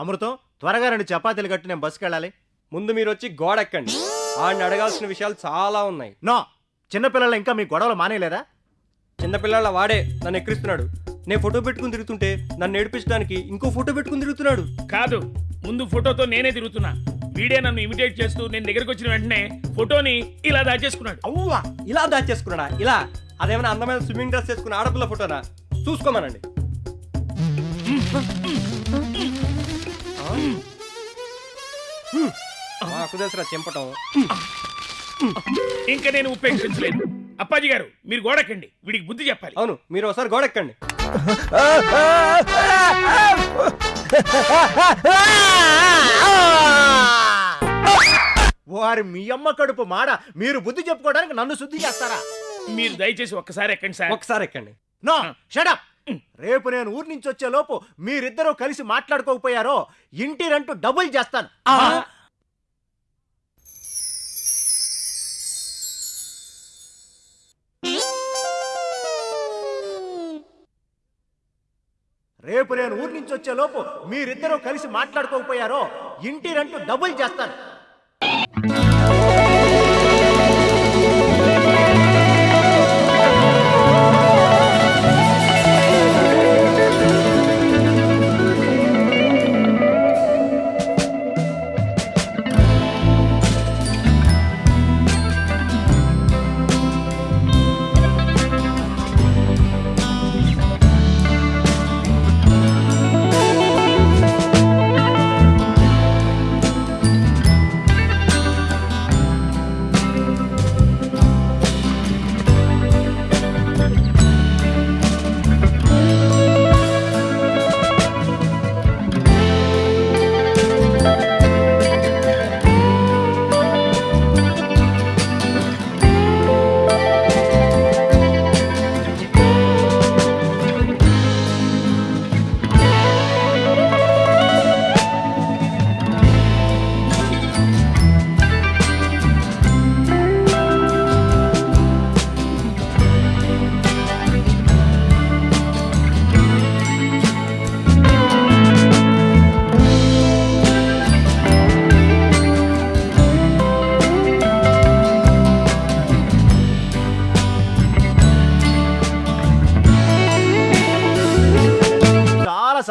అమృతం త్వరగా రెండు చపాతీలు కట్టి నేను బస్సుకి వెళ్ళాలి. ముందు మీరు వచ్చి గోడ ఎక్కండి ఆడిని అడగాల్సిన విషయాలు చాలా ఉన్నాయి. నో చిన్నపిల్లలు ఇంకా మీ గొడవలు మానేయలేదా? చిన్నపిల్లల వాడే నన్ను ఎక్కిరిస్తున్నాడు. నేను ఫోటో పెట్టుకుని తిరుగుతుంటే నన్ను ఏడిపించడానికి ఇంకో ఫోటో పెట్టుకుని తిరుగుతున్నాడు. కాదు ముందు ఫోటోతో నేనే తిరుగుతున్నా. వీడే నన్ను ఇమిటేట్ చేస్తూ నేను దగ్గరికి వచ్చిన వెంటనే ఫోటోని ఇలా దాచేసుకున్నాడు. అవ్వా ఇలా దాచేసుకున్నాడా? ఇలా అదేమైనా అందమైన స్విమ్మింగ్ డ్రెస్ వేసుకున్న ఆడపిల్ల ఫోటోనా? చూసుకోమనండి. మాకు తెలుసురా చెంపటం. ఇంకా నేను ఉపేక్షించలేదు. అప్పాజీ గారు మీరు గోడకండి వీడికి బుద్ధి చెప్పాలి. అవును మీరు ఒకసారి గోడ ఎక్కండి వారి మీ అమ్మ కడుపు మాడ మీరు బుద్ధి చెప్పుకోవడానికి నన్ను శుద్ధి చేస్తారా? మీరు దయచేసి ఒక్కసారి ఎక్కండి సార్. ఒకసారి ఎక్కండి. నో షడప్ రేపు నేను ఊరి నుంచి వచ్చే లోపు మీరిద్దరూ కలిసి మాట్లాడుకోకపోయారో ఇంటి రెంటు డబుల్ చేస్తాను. రేపు నేను ఊరి నుంచి వచ్చే లోపు మీరిద్దరూ కలిసి మాట్లాడుకోకపోయారో ఇంటి రెంటు డబుల్ చేస్తాను.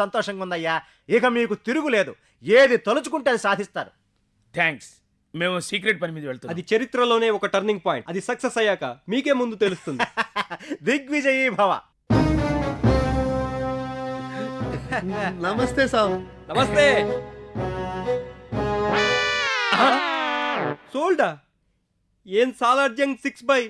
సంతోషంగా ఉందయ్యా ఇక మీకు తిరుగులేదు. ఏది తలుచుకుంటే అది సాధిస్తారు. థ్యాంక్స్ మేము సీక్రెట్ పని మీద వెళ్తున్నాం. అది చరిత్రలోనే ఒక టర్నింగ్ పాయింట్ అది సక్సెస్ అయ్యాక మీకే ముందు తెలుస్తుంది. దిగ్విజయీ భవ. నమస్తే సాబ్ నమస్తే. సోల్డా? ఏం సాలార్జంగ్ సిక్స్ బై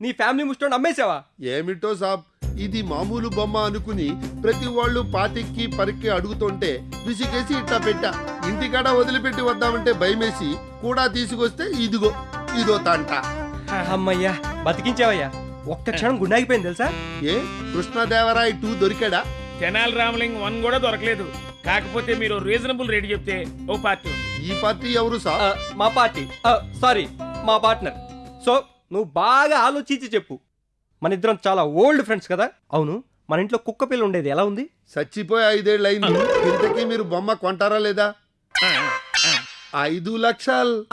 నీ ఫ్యామిలీ ముస్టోండి అమ్మేసావా ఏమిటో సాబ్ ఇది మామూలు బొమ్మ అనుకుని ప్రతి వాళ్ళు పాతికి పరికి అడుగుతుంటే విసిగేసి ఇట్టా పెట్టా. ఇంటికాడ వదిలిపెట్టి వద్దామంటే భయమేసి కూడా తీసుకొస్తే ఇదిగో ఇదో తంట. అమ్మయ్యా బతికించావయ్యా. ఒక్క క్షణం గుండాగిపోయింది తెలుసా? ఏ కృష్ణదేవరాయ్ టూ దొరికాడా? తెనాలి రామలింగ్ వన్ కూడా దొరకలేదు. కాకపోతే మీరు రీజనబుల్ రేట్ చెప్తే ఓ పార్టీ ఉంది. ఈ పార్టీ ఎవరు ఆ, మా పార్టీ. సారీ మా పార్ట్నర్. సో నువ్వు బాగా ఆలోచించి చెప్పు. మన ఇద్దరం చాలా ఓల్డ్ ఫ్రెండ్స్ కదా. అవును మన ఇంట్లో కుక్క పిల్ల ఉండేది. ఎలా ఉంది? చచ్చిపోయి ఐదేళ్ళు అయింది. ఇంతకీ మీరు బొమ్మ కొంటారా లేదా. ఐదు లక్షలు.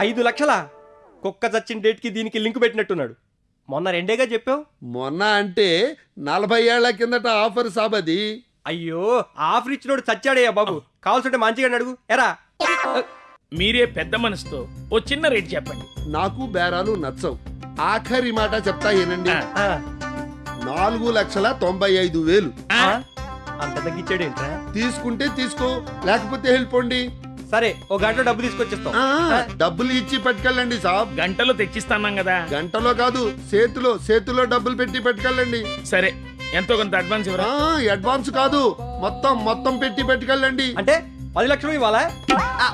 ఐదు లక్షలా? కుక్క చచ్చిన డేట్కి దీనికి లింక్ పెట్టినట్టున్నాడు. మొన్న రెండేగా చెప్పావు? మొన్న అంటే నలభై ఏళ్ళ కిందట ఆఫర్ సాబ్ అది అయ్యో ఆఫర్ ఇచ్చినోడు చచ్చాడయ్యా బాబు. కావాల్సింటే మంచిగా అడుగు. ఎరా. మీరే పెద్ద మనసుతో ఓ చిన్న రేట్ చెప్పండి. నాకు బేరాలు నచ్చవు. ఆఖరి మాట చెప్తా ఏనండి? ఆ. నాలుగు లక్షల తొంభై ఐదు వేలు. ఆ, అంత తగ్గించాడేంట్రా తీసుకుంటే తీసుకో లేకపోతే వెళ్ళిపోండి సరే ఓ గంట డబ్బు తీసుకొచ్చేస్తాం. ఆ, డబ్బులు ఇచ్చి పట్టుకెళ్ళండి సాబ్. గంటలో తెచ్చిస్తాన్నాం కదా. గంటలో కాదు చేతిలో చేతిలో డబ్బులు పెట్టి పట్టుకెళ్ళండి. సరే ఎంతో కొంత అడ్వాన్స్ ఆ, ఇవ్వరా అడ్వాన్స్ కాదు మొత్తం మొత్తం పెట్టి పట్టుకెళ్ళండి. అంటే పది లక్షలు ఇవ్వాలా? ఆ,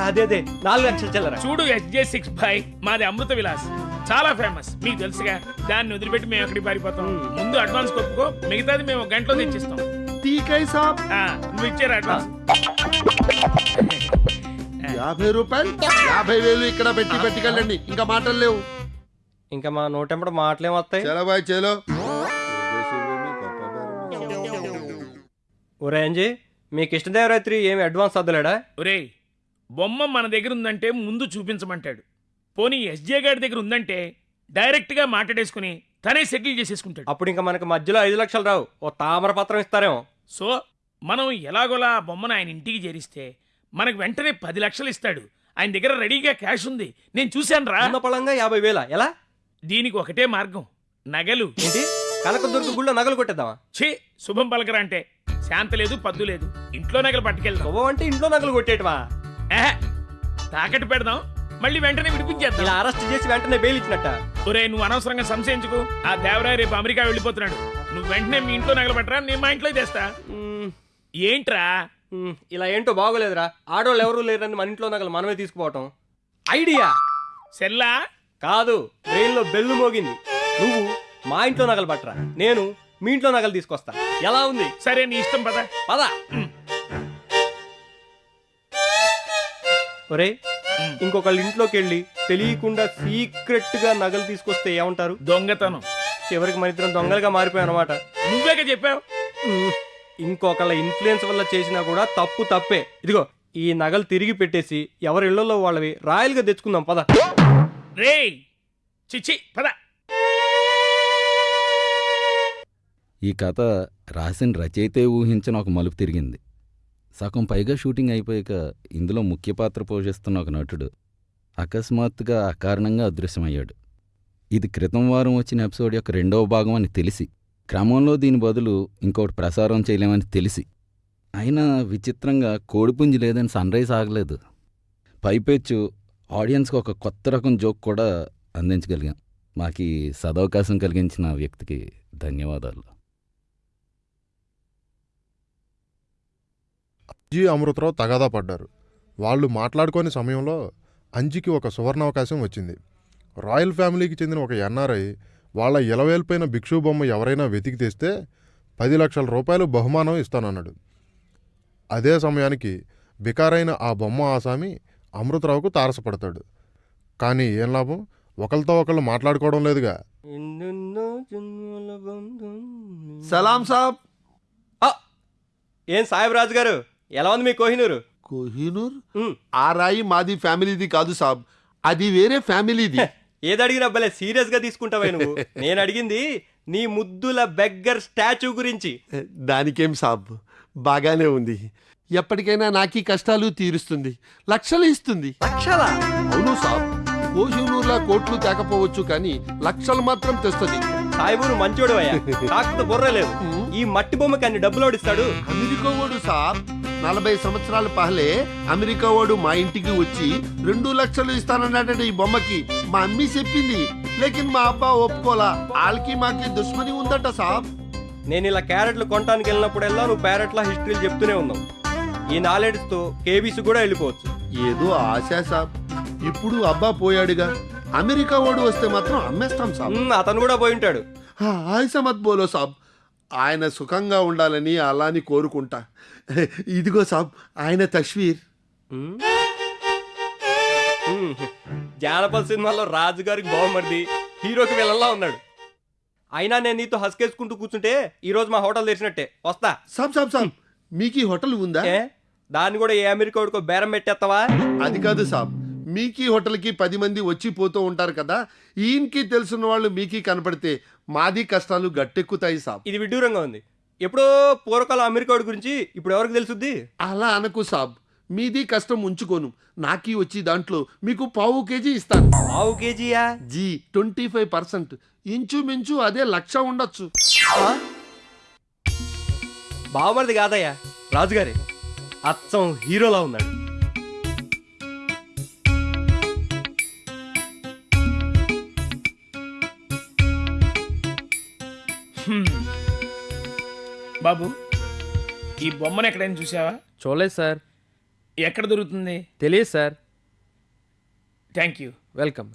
అదే అదే. నాలుగు లక్షలు చిల్లర? చూడు ఎస్జే సిక్స్ బై మాది అమృత విలాస్. చాలా ఫేమస్ మీకు తెలుసుగా దాన్ని వదిలిపెట్టి మేము ఎక్కడికి పారిపోతాం? ముందు అడ్వాన్స్ కొప్పుకో మిగతాది మేము ఒక గంటలో తెచ్చిస్తాం. టీకై సాబ్. ఆ, నువ్వు ఇచ్చారు అడ్వాన్స్ యాభై రూపాయలు? యాభై వేలు ఇక్కడ పెట్టి పట్టుకెళ్ళండి ఇంకా మాటలు లేవు. ఇంకా మా నోటెంపడ మాటలేం వస్తాయి? చలో బాయ్ చలో. ఒరే అంజీ మీ కృష్ణదేవరాత్రి ఏమి అడ్వాన్స్ వద్దలేడా ఒరేయ్ బొమ్మ మన దగ్గర ఉందంటే ముందు చూపించమంటాడు. పోనీ ఎస్జే గారి దగ్గర ఉందంటే డైరెక్ట్గా మాట్లాడేసుకుని తనే సెటిల్ చేసేసుకుంటాడు. అప్పుడు ఇంకా మనకి మధ్యలో ఐదు లక్షలు రావు. ఓ తామర పత్రం ఇస్తారేమో. సో మనం ఎలాగోలా ఆ బొమ్మను ఆయన ఇంటికి చేరిస్తే మనకు వెంటనే పది లక్షలు ఇస్తాడు. ఆయన దగ్గర రెడీగా క్యాష్ ఉంది. నేను చూశాను రా. ఉన్న యాభై వేల. ఎలా? దీనికి ఒకటే మార్గం. నగలు. ఏంటి? కనకదుర్గ గుళ్ళో నగలు కొట్టేద్దామా? ఛీ శుభం పలకరా అంటే. శాంత లేదు పద్దు లేదు. ఇంట్లో నగలు పట్టుకెళ్తాం శుభం అంటే ఇంట్లో నగలు కొట్టేయటమా ఏహే, తాకట్టు పెడదాం. మళ్ళీ వెంటనే ఇలా విడిపించేద్దాం అరెస్ట్ చేసి వెంటనే బెయిల్ ఇచ్చినట్ట. ఒరే నువ్వు అనవసరంగా సంశయించుకు. ఆ దేవరాయ రేపు అమెరికా వెళ్ళిపోతున్నాడు. నువ్వు వెంటనే మీ ఇంట్లో నగలు పట్టరా నేను మా ఇంట్లో చేస్తా మ్మ్, ఏంట్రా? మ్మ్, ఇలా ఏంటో బాగోలేదురా. ఆడవాళ్ళు ఎవరు లేరని మన ఇంట్లో నగలు మనమే తీసుకుపోవటం. ఐడియా? సెల్లా? కాదు బ్రెయిన్లో బెల్లు మోగింది. నువ్వు మా ఇంట్లో నగలు పట్టరా. నేను మీ ఇంట్లో నగలు తీసుకొస్తా. ఎలా ఉంది? సరే నీ ఇష్టం పద. పద. ఒరే. ఇంకొకళ్ళ ఇంట్లోకి వెళ్ళి తెలియకుండా సీక్రెట్గా నగలు తీసుకొస్తే ఏమంటారు? దొంగతనం. చివరికి మన ఇద్దరం దొంగలుగా మారిపోయాం అనమాట నువ్వేగా చెప్పావు? ఇంకొకళ్ళ ఇన్ఫ్లుయెన్స్ వల్ల చేసినా కూడా తప్పు తప్పే. ఇదిగో ఈ నగలు తిరిగి పెట్టేసి ఎవరి ఇళ్ళలో వాళ్ళవి రాయల్గా తెచ్చుకుందాం పద. రేయ్ చిచ్చి పద. ఈ కథ రాసిన రచయితే ఊహించిన ఒక మలుపు తిరిగింది. సగం పైగా షూటింగ్ అయిపోయాక ఇందులో ముఖ్య పాత్ర పోషిస్తున్న ఒక నటుడు అకస్మాత్తుగా అకారణంగా అదృశ్యమయ్యాడు. ఇది క్రితం వారం వచ్చిన ఎపిసోడ్ యొక్క రెండవ భాగం అని తెలిసి క్రమంలో దీని బదులు ఇంకోటి ప్రసారం చేయలేమని తెలిసి అయినా విచిత్రంగా కోడిపుంజి లేదని సన్రైజ్ ఆగలేదు. పైపెచ్చు ఆడియన్స్కి ఒక కొత్త రకం జోక్ కూడా అందించగలిగాం. మాకి సదవకాశం కలిగించిన వ్యక్తికి ధన్యవాదాలు. జి. అమృతరావు తగాదా పడ్డారు. వాళ్ళు మాట్లాడుకోని సమయంలో అంజికి ఒక సువర్ణావకాశం వచ్చింది. రాయల్ ఫ్యామిలీకి చెందిన ఒక ఎన్ఆర్ఐ వాళ్ళ ఇలవేల్పైన భిక్షు బొమ్మ ఎవరైనా వెతికి తెస్తే పది లక్షల రూపాయలు బహుమానం ఇస్తానన్నాడు. అదే సమయానికి బికారైన ఆ బొమ్మ ఆసామి అమృతరావుకు తారసపడతాడు. కానీ ఏం లాభం? ఒకరితో ఒకళ్ళు మాట్లాడుకోవడం లేదుగా. సలాం సాబ్! ఏం సాహెబ్ రాజు గారు? ఎలా ఉంది మీ కోహినూరు? కోహినూర్? ఆ రాయి మాది ఫ్యామిలీది కాదు సాబ్. అది వేరే ఫ్యామిలీది. ఏది అడిగినా భలే సీరియస్గా తీసుకుంటావే నువ్వు. నేను అడిగింది నీ ముద్దుల బెగ్గర్ స్టాచ్యూ గురించి. దానికేం సాబ్. బాగానే ఉంది. ఎప్పటికైనా నాకీ కష్టాలు తీరుస్తుంది. లక్షలు ఇస్తుంది. లక్షలా? అవును సాబ్. కోహినూర్లా కోట్లు తేకపోవచ్చు కానీ లక్షలు మాత్రం తెస్తుంది. సాయిబు మంచోడు అయ్యా. కాకపోతే బుర్ర లేదు. ఈ మట్టి బొమ్మకి అన్ని డబ్బులు ఓడిస్తాడు. అమెరికా వాడు సాబ్ నలభై సంవత్సరాల పహలే అమెరికా వాడు మా ఇంటికి వచ్చి రెండు లక్షలు ఇస్తానన్నాడంటే ఈ బొమ్మకి. మా అమ్మి చెప్పింది లేకిన్ మా అబ్బా ఒప్పుకోలా. వాళ్ళకి మాకి దుష్మని ఉందట సాబ్. నేను ఇలా క్యారెట్లు కొనడానికి వెళ్ళినప్పుడల్లా నువ్వు ప్యారెట్లా హిస్టరీలు చెప్తూనే ఉన్నావు. ఈ నాలెడ్జ్తో కేబీసీ కూడా వెళ్ళిపోవచ్చు. ఏదో ఆశ సాబ్. ఇప్పుడు అబ్బా పోయాడుగా. అమెరికా వాడు వస్తే మాత్రం అమ్మేస్తాం సాబ్. అతను కూడా పోయి ఉంటాడు. ఆ, ఆయిష మత్ బోలో సాబ్. ఆయన సుఖంగా ఉండాలని అలాని కోరుకుంటా. ఇదిగో సాబ్ ఆయన తస్వీర్. జానపద సినిమాలో రాజు గారికి బాగుమరిది హీరోకి వెళ్ళలా ఉన్నాడు. అయినా నేను నీతో హస్కేసుకుంటూ కూర్చుంటే ఈ రోజు మా హోటల్ తెరిచినట్టే. వస్తా. సాబ్ సాబ్ సాబ్ మీకు ఈ హోటల్ ఉందా? దాన్ని కూడా ఏ అమెరికా వాడికో బేరం పెట్టేస్తావా? అది కాదు సాబ్ మీకీ హోటల్కి పది మంది వచ్చి పోతూ ఉంటారు కదా. ఈయనకి తెలుసున్న వాళ్ళు మీకీ కనపడితే మాది కష్టాలు గట్టెక్కుతాయి సాబ్. ఇది విడ్డూరంగా ఉంది. ఎప్పుడో పూర్వకాలం అమెరికా వాడి గురించి ఇప్పుడు ఎవరికి తెలుసుద్ది? అలా అనకు సాబ్. మీది కష్టం ఉంచుకోను. నాకీ వచ్చి దాంట్లో మీకు పావు కేజీ ఇస్తాను. పావు కేజీయా? Ji twenty five percent. ఇంచుమించు అదే లక్ష ఉండొచ్చు. బావమరిది కాదయ్యా. రాజుగారే. అచ్చం హీరోలా ఉన్నాడు. బాబు ఈ బొమ్మను ఎక్కడైనా చూసావా చూడలేదు సార్. ఎక్కడ దొరుకుతుంది? తెలియదు సార్. Thank you. వెల్కమ్.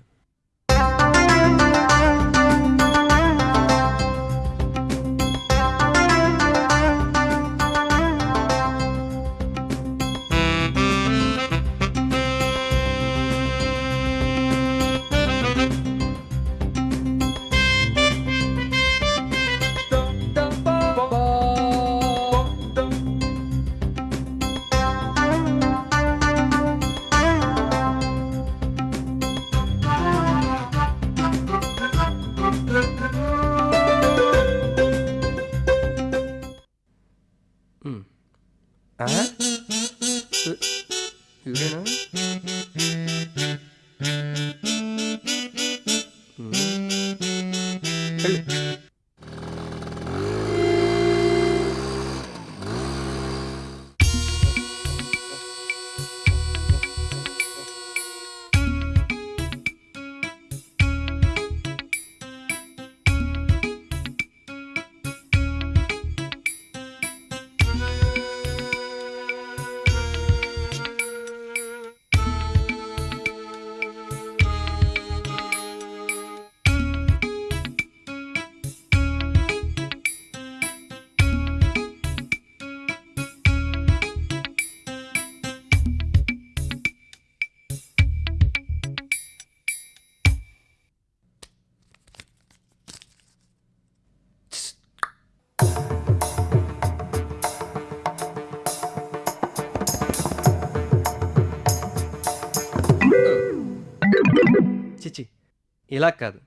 ఇలా కాదు.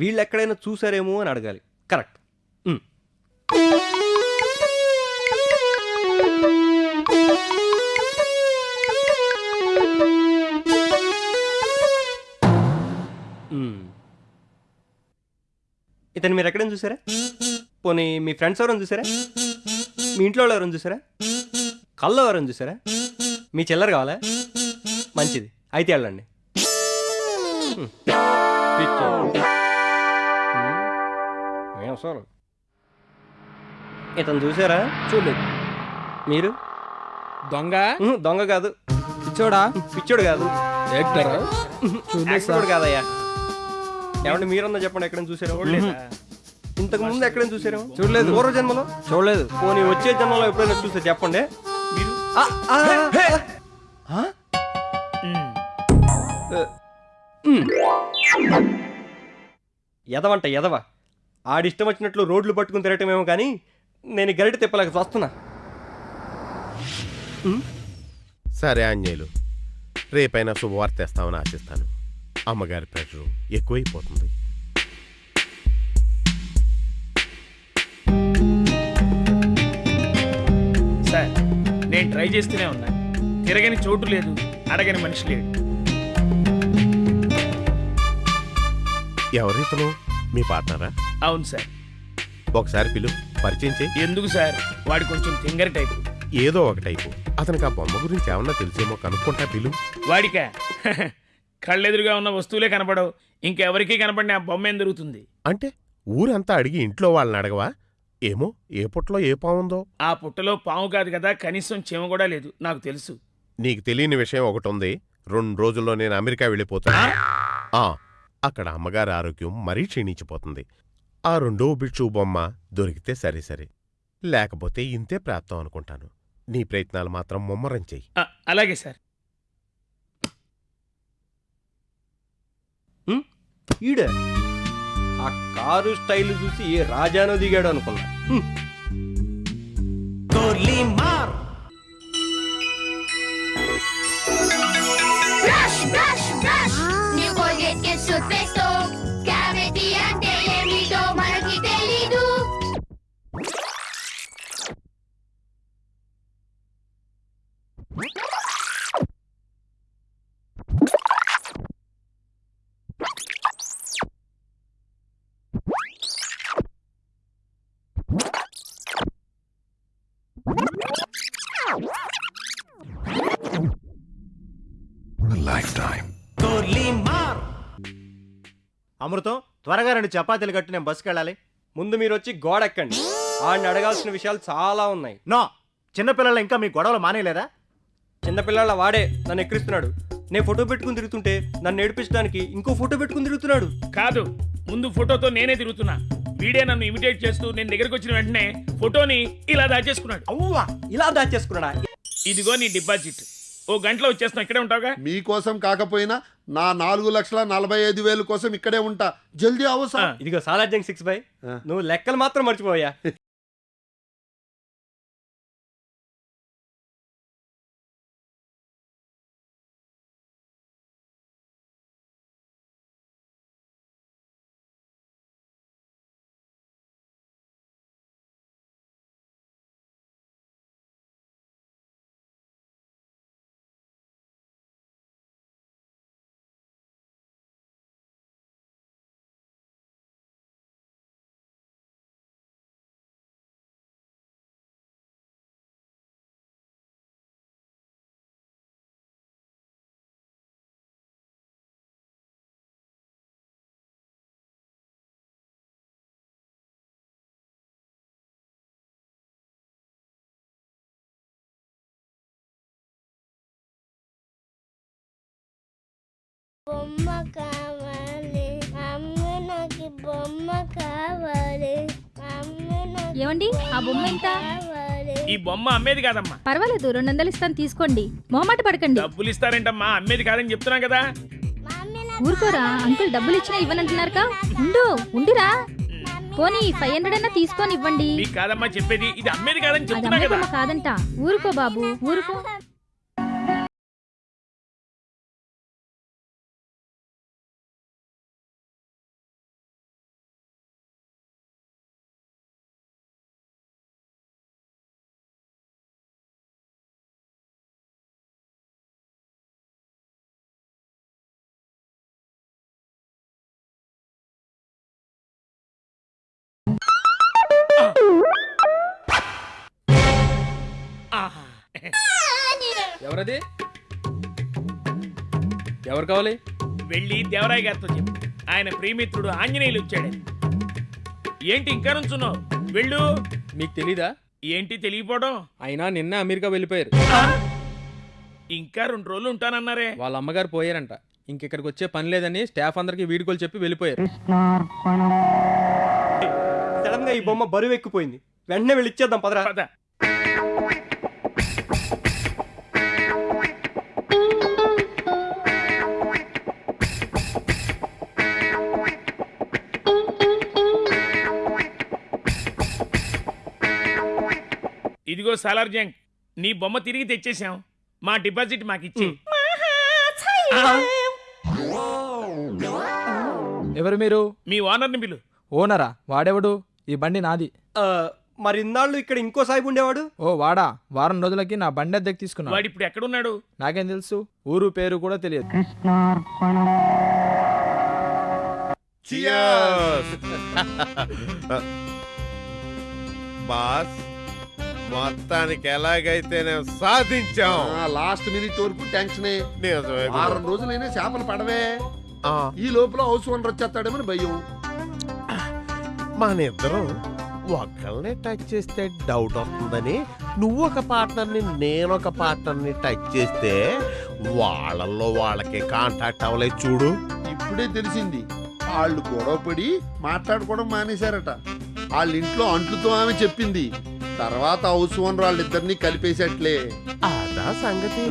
వీళ్ళు ఎక్కడైనా చూసారేమో అని అడగాలి. కరెక్ట్. ఇతను మీరు ఎక్కడైనా చూసారా పోనీ మీ ఫ్రెండ్స్ ఎవరైనా చూసారా మీ ఇంట్లో వాళ్ళు ఎవరైనా చూసారా కళ్ళు ఎవరైనా చూసారా మీ చిల్లర కావాలా? మంచిది. అయితే వెళ్ళండి. పిచ్చోడు. హ్మ్. ఏం అసలు ఇతను చూసారా చూడలేదు. మీరు? దొంగ? దొంగ కాదు. పిచ్చోడా? పిచ్చోడు కాదు. యాక్టరా? యాక్టర్ కాదయ్యా. ఏమంటే మీరన్నా చెప్పండి ఎక్కడైనా చూసారా చూడలేదా? ఇంతకు ముందు ఎక్కడైనా చూసారా చూడలేదు. పూర్వ జన్మలో? చూడలేదు. పోనీ వచ్చే జన్మలో ఎప్పుడైనా చూస్తే చెప్పండి. మీరు? ఆ, ఎదవంట ఎదవ. ఆడిష్టం వచ్చినట్లు రోడ్లు పట్టుకుని తిరగటమేమో కానీ నేను గరిట తిప్పలేక వస్తున్నా సరే ఆంజనేయులు రేపైనా శుభవార్త తెస్తామని ఆశిస్తాను. అమ్మగారి ప్రెషరు ఎక్కువైపోతుంది. సార్ నేను ట్రై చేస్తూనే ఉన్నా. తిరగని చోటు లేదు అడగని మనిషి లేడు. ఎవరితను మీ పార్ట్నరా? అవును సార్. ఒకసారి పిలు పరిచయం చేయి. ఎందుకు సార్? వాడు కొంచెం తింగరి టైపు. ఏదో ఒక టైపు. అతనికి ఆ బొమ్మ గురించి ఏమన్నా తెలిసేమో కనుక్కుంటా పిలు. వాడికా. కళ్ళెదురుగా ఉన్న వస్తువులే కనపడవు. ఇంకెవరికీ కనపడిన ఆ బొమ్మ ఏం దొరుకుతుంది? అంటే ఊరంతా అడిగి ఇంట్లో వాళ్ళని అడగవా? ఏమో ఏ పుట్లో ఏ పావుందో ఆ పుట్టలో పాము కాదు కదా కనీసం చీమ కూడా లేదు. నాకు తెలుసు. నీకు తెలియని విషయం ఒకటి ఉంది. రెండు రోజుల్లో నేను అమెరికా వెళ్ళిపోతాను. అక్కడ అమ్మగారి ఆరోగ్యం మరీ క్షీణించిపోతుంది. ఆ రెండో బిక్షు బొమ్మ దొరికితే సరే సరే. లేకపోతే ఇంతే ప్రాప్తం అనుకుంటాను. నీ ప్రయత్నాలు మాత్రం ముమ్మరం చెయ్యి. ఆ, అలాగే సార్. ఈడ. ఆ కారు స్టైల్ చూసి ఏ రాజానో దిగాడు అనుకున్నా. అమృతం త్వరగా రెండు చపాతీలు కట్టి నేను బస్సుకి వెళ్ళాలి. ముందు మీరు వచ్చి గోడ ఎక్కండి ఆడిని అడగాల్సిన విషయాలు చాలా ఉన్నాయి. నో చిన్నపిల్లలు ఇంకా మీ గొడవలు మానేయలేదా? చిన్నపిల్లల వాడే నన్ను ఎక్కిరిస్తున్నాడు. నేను ఫోటో పెట్టుకుని తిరుగుతుంటే నన్ను ఏడిపించడానికి ఇంకో ఫోటో పెట్టుకుని తిరుగుతున్నాడు. కాదు ముందు ఫోటోతో నేనే తిరుగుతున్నా. వీడే నన్ను ఇమిటేట్ చేస్తూ నేను దగ్గరికి వచ్చిన వెంటనే ఫోటోని ఇలా దాచేసుకున్నాడు. అవ్వా ఇలా దాచేసుకున్నాడా? ఇదిగో నీ డిపాజిట్. ఓ గంటలో వచ్చేస్తాం ఇక్కడే ఉంటావుగా? మీకోసం కాకపోయినా నా నాలుగు లక్షల నలభై ఐదు వేలు కోసం ఇక్కడే ఉంటా. జల్దీ అవసరం. ఇదిగో సాలార్జంగ్ సిక్స్ బై. నువ్వు లెక్కలు మాత్రం మర్చిపోయా బొమ్మ కావాలి. అమ్మ నాకు బొమ్మ కావాలి. అమ్మ నాకు ఏమండి? ఆ బొమ్మ ఎంత? ఈ బొమ్మ అమ్మేది కాదమ్మా. పర్వాలేదు రెండు వందలు ఇస్తాను తీసుకోండి. మొహమాట పడకండి. డబ్బులు ఇస్తారేంటమ్మా అమ్మేది కాదని చెప్తున్నాం కదా. ఊరుకోరా అంకుల్ డబ్బులు ఇచ్చినా ఇవ్వనంటున్నారుగా? ఉండు ఉండిరా. పోనీ ఫైవ్ హండ్రెడ్ అన్నా తీసుకొని ఇవ్వండి కాదమ్మా చెప్పేది ఇది అమ్మేది కాదని చెప్తున్నా కదా. కాదంట. ఊరుకో బాబు ఊరుకో. ఎవరది? ఎవరు కావాలి? వెళ్ళి దేవరాయ్ గారితో చెప్పు. ఆయన ప్రియమిత్రుడు ఆంజనేయులు వచ్చాడు. ఏంటి ఇంకా నుంచున్నావు? వెళ్ళు. మీకు తెలీదా? ఏంటి తెలియపోవడం? అయినా నిన్న అమెరికా వెళ్ళిపోయారు. ఇంకా రెండు రోజులు ఉంటానన్నారే. వాళ్ళ అమ్మగారు పోయారంట. ఇంకెక్కడికి వచ్చే పని లేదని స్టాఫ్ అందరికి వీడుకోలు చెప్పి వెళ్ళిపోయారు. సడన్గా ఈ బొమ్మ బరువు ఎక్కిపోయింది. వెంటనే వెళ్ళి ఇచ్చేద్దాం పదరా. ఇదిగో సాలార్ జంగ్ నీ బొమ్మ తిరిగి తెచ్చేసాం మా డిపాజిట్ మాకిచ్చి ఎవరు మీరు? మీ ఓనర్ని పిలు. ఓనరా? వాడెవడు? ఈ బండి నాది. మరి ఇన్నాళ్ళు ఇక్కడ ఇంకో సాయిబు ఉండేవాడు? ఓ వాడా? వారం రోజులకి నా బండి అద్దెకి తీసుకున్నా వాడు ఇప్పుడు ఎక్కడున్నాడు? నాకేం తెలుసు? ఊరు పేరు కూడా తెలియదు! బాస్ మొత్తానికి ఎలాగైతే నేను సాధించాం లాస్ట్ మినిట్ వరకు టెన్షనే. వారం రోజులైనా చేపలు పడవే. ఈ లోపల హౌస్ ఓనర్ వచ్చేస్తాడేమని భయం. మన ఇద్దరం ఒకళ్ళని టచ్ చేస్తే డౌట్ వస్తుందని నువ్వు ఒక పార్ట్నర్ని నేను ఒక పార్ట్నర్ని టచ్ చేస్తే వాళ్ళల్లో వాళ్ళకి కాంటాక్ట్ అవ్వలేదు చూడు. ఇప్పుడే తెలిసింది. వాళ్ళు గొడవపడి మాట్లాడుకోవడం మానేశారట. వాళ్ళ ఇంట్లో అంట్లుతో ఆమె చెప్పింది. తర్వాత హౌస్ ఓనర్ వాళ్ళిద్దరినీ కలిపేసేట్లే. అదా సంగతి.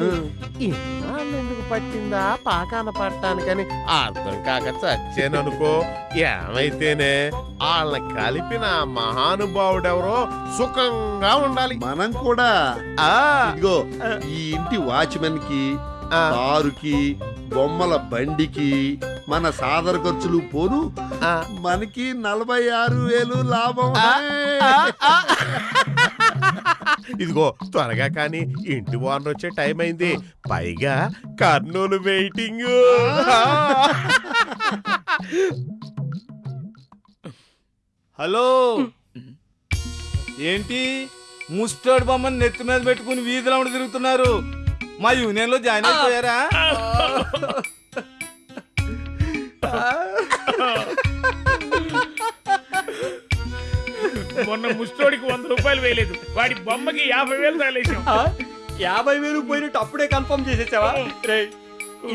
ఎందుకు పట్టిందా? పాకాన పట్టానికని అర్థం కాక చచ్చాననుకో. ఏమైతేనే వాళ్ళని కలిపిన మహానుభావుడెవరో సుఖంగా ఉండాలి. మనం కూడా. ఆ. ఇదిగో ఈ ఇంటి వాచ్మెన్కి ఆ. కారుకి బొమ్మల బండికి మన సాదర ఖర్చులు పోను. మనకి నలభై ఆరు వేలు లాభం. ఇదిగో త్వరగా కానీ ఇంటి ఓనర్ వచ్చే టైం అయింది. పైగా కర్నూలు వెయిటింగ్. హలో. ఏంటి? ముస్టర్డ్ బొమ్మని నెత్తి మీద పెట్టుకుని వీధిలో తిరుగుతున్నారు. మా యూనియన్లో జాయిన్ అయిపోయారా? మొన్న ముష్టోడికి వంద రూపాయలు వేయలేదు. వాడి బొమ్మకి యాభై వేలు తగలేసాం యాభై వేలు పోయినట్టు అప్పుడే కన్ఫర్మ్ చేసేసావా? రే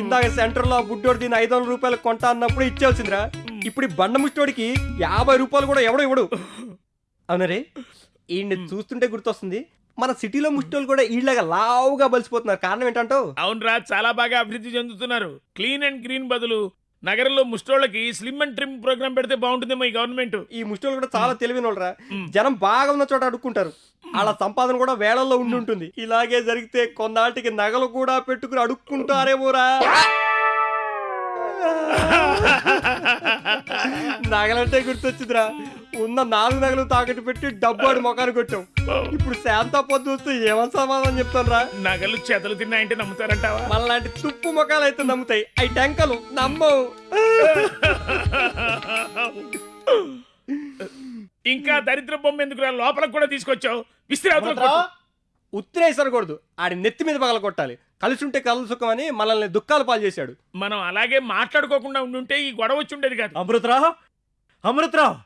ఇందాక సెంటర్లో బుడ్డోడు దీని ఐదు వందల రూపాయలు కొంటా అన్నప్పుడు ఇచ్చేయాల్సిందిరా ఇప్పుడు ఈ బండ ముష్టోడికి యాభై రూపాయలు కూడా ఎవడో ఇవ్వడు. అవునరే ఈయన్ని చూస్తుంటే గుర్తొస్తుంది మన సిటీలో ముష్టోళ్ళు కూడా ఈళ్ళగా లావుగా బలిసిపోతున్నారు. కారణం ఏంటంటావు? అవునరా చాలా బాగా అభివృద్ధి చెందుతున్నారు. క్లీన్ అండ్ గ్రీన్ బదులు నగరంలో ముష్టోళ్ళకి స్లిమ్ అండ్ ట్రిమ్ ప్రోగ్రామ్ పెడితే బాగుంటుందేమో ఈ గవర్నమెంట్ ఈ ముష్టోళ్ళు కూడా చాలా తెలివైన వాళ్ళరా జనం బాగా ఉన్న చోట అడుక్కుంటారు. వాళ్ళ సంపాదన కూడా వేళల్లో ఉండి ఉంటుంది. ఇలాగే జరిగితే కొన్నాటికి నగలు కూడా పెట్టుకుని అడుక్కుంటారేమోరా. నగలంటే గుర్తొచ్చిందిరా. ఉన్న నాలుగు నగలు తాకట్టు పెట్టి డబ్బు ఆడి మొఖాన్ని కొట్టాం ఇప్పుడు శాంతా పొద్దు వస్తే ఏమని సమాధానం చెప్తాను రా నగలు చెదలు తిన్నాయంటే నమ్ముతారంటావా? మనలాంటి తుప్పు మొఖాలు అయితే నమ్ముతాయి. అవి టెంకలు నమ్మవు. ఇంకా దరిద్ర బొమ్మ ఎందుకు లోపలికి కూడా తీసుకొచ్చావు. విసిరి అవతల కొట్టు. ఉత్తరేసరకూడదు. ఆడి నెత్తి మీద పగల కొట్టాలి కలిసి ఉంటే కలలు సుఖం అని మనల్ని దుఃఖాలు పాలు చేశాడు మనం అలాగే మాట్లాడుకోకుండా ఉండుంటే ఈ గొడవ వచ్చి ఉండేది కాదు. అమృతరావు అమృతరావు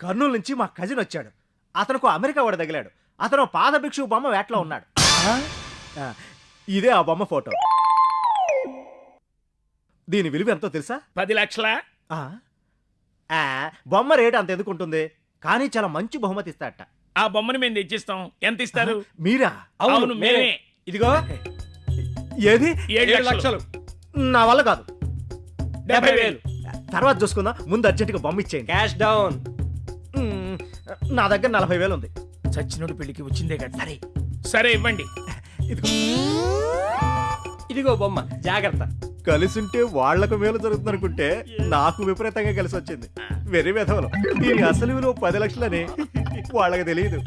కర్నూలు నుంచి మా కజిన్ వచ్చాడు. అతనుకు అమెరికా వాడు తగిలాడు. అతను పాద భిక్షు బొమ్మ వేటలో ఉన్నాడు. ఆ, ఇదే ఆ బొమ్మ ఫోటో. దీని విలువ ఎంతో తెలుసా? పది లక్షల? ఆ? ఆ, బొమ్మ రేటు అంత ఎందుకు ఉంటుంది? కానీ చాలా మంచి బహుమతి ఇస్తాడట. ఆ బొమ్మని మేము తెచ్చిస్తాం. ఎంత ఇస్తారు? మీరా? అవును మేమే. ఇదిగో. ఏది? ఏడు ఏడు లక్షలు. నా వల్ల కాదు. డెబ్బై వేలు. తర్వాత చూసుకుందాం. ముందు అర్జెంటుగా బొమ్మ ఇచ్చేయండి. Cash down. నా దగ్గర నలభై వేలు ఉంది. చచ్చినోడు పెళ్ళికి వచ్చిందే కదా. సరే. సరే ఇవ్వండి. ఇదిగో. ఇదిగో బొమ్మ జాగ్రత్త. కలిసి ఉంటే వాళ్ళకు మేలు జరుగుతుంది అనుకుంటే నాకు విపరీతంగా కలిసి వచ్చింది వెరీ విధవలు. దీని అసలు విలువ పది లక్షలని. వాళ్ళకి తెలియదు